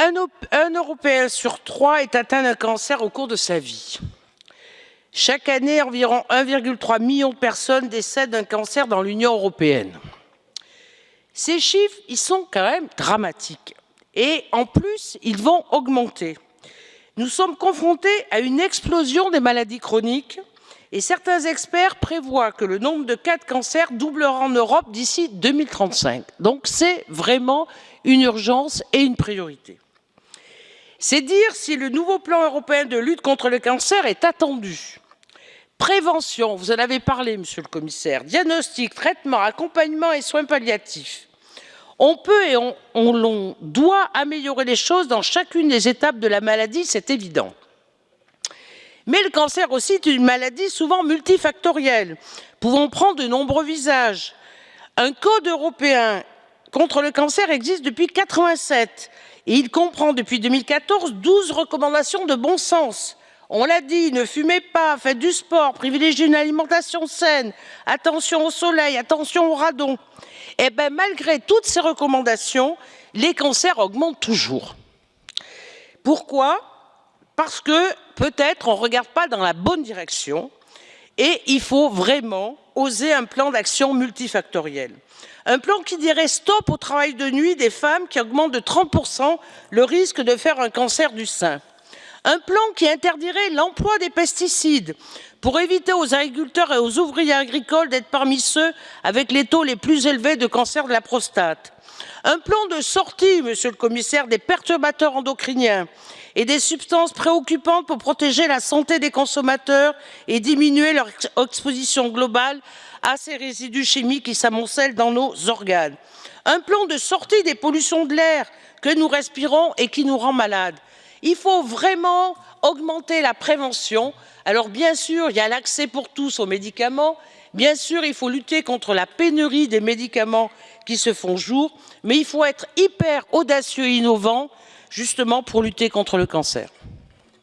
Un, Européen sur trois est atteint d'un cancer au cours de sa vie. Chaque année, environ 1,3 million de personnes décèdent d'un cancer dans l'Union européenne. Ces chiffres, ils sont quand même dramatiques. Et en plus, ils vont augmenter. Nous sommes confrontés à une explosion des maladies chroniques et certains experts prévoient que le nombre de cas de cancer doublera en Europe d'ici 2035. Donc c'est vraiment une urgence et une priorité. C'est dire si le nouveau plan européen de lutte contre le cancer est attendu. Prévention, vous en avez parlé, monsieur le commissaire, diagnostic, traitement, accompagnement et soins palliatifs. On peut et on, doit améliorer les choses dans chacune des étapes de la maladie, c'est évident. Mais le cancer aussi est une maladie souvent multifactorielle, pouvant prendre de nombreux visages. Un code européen contre le cancer existe depuis 1987 et il comprend depuis 2014 12 recommandations de bon sens. On l'a dit, ne fumez pas, faites du sport, privilégiez une alimentation saine, attention au soleil, attention au radon. Eh bien, malgré toutes ces recommandations, les cancers augmentent toujours. Pourquoi? Parce que peut-être on ne regarde pas dans la bonne direction et il faut vraiment oser un plan d'action multifactoriel. Un plan qui dirait stop au travail de nuit des femmes qui augmente de 30% le risque de faire un cancer du sein. Un plan qui interdirait l'emploi des pesticides pour éviter aux agriculteurs et aux ouvriers agricoles d'être parmi ceux avec les taux les plus élevés de cancer de la prostate. Un plan de sortie, monsieur le commissaire, des perturbateurs endocriniens et des substances préoccupantes pour protéger la santé des consommateurs et diminuer leur exposition globale à ces résidus chimiques qui s'amoncellent dans nos organes. Un plan de sortie des pollutions de l'air que nous respirons et qui nous rend malades. Il faut vraiment augmenter la prévention. Alors bien sûr, il y a l'accès pour tous aux médicaments. Bien sûr, il faut lutter contre la pénurie des médicaments qui se font jour. Mais il faut être hyper audacieux et innovant justement pour lutter contre le cancer.